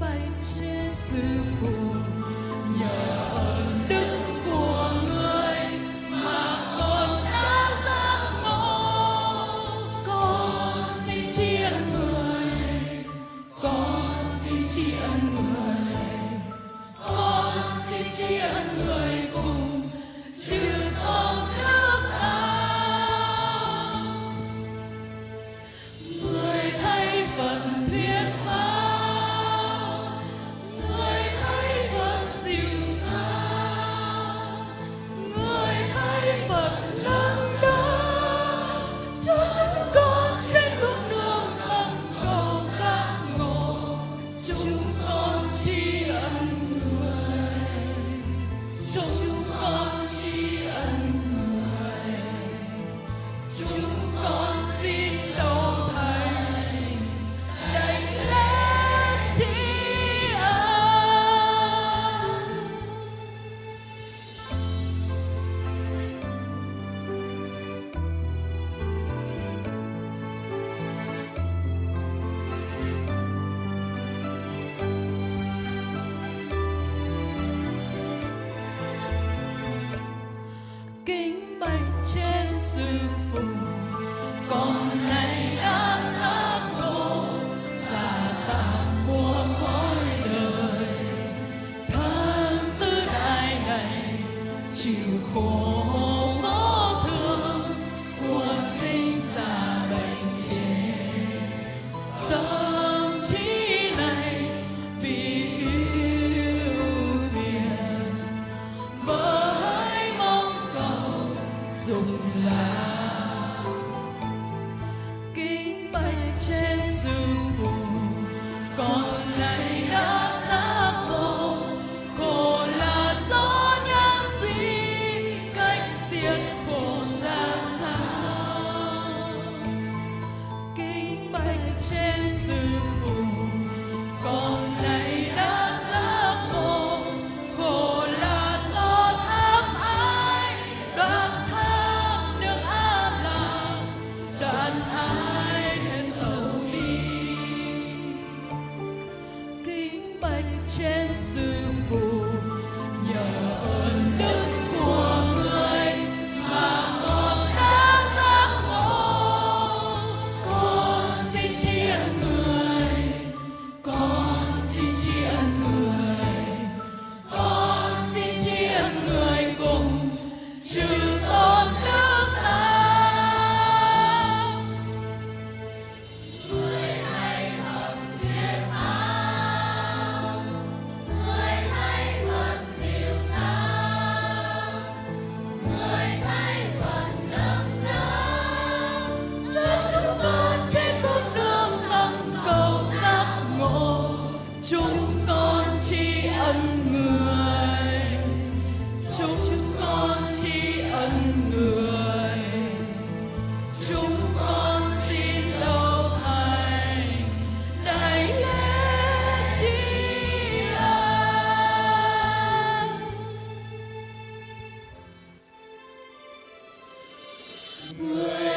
Bánh. chúng con tri ân người. Chúng con tri ân người. Chúng con xin lâu anh đại lễ tri ân. Người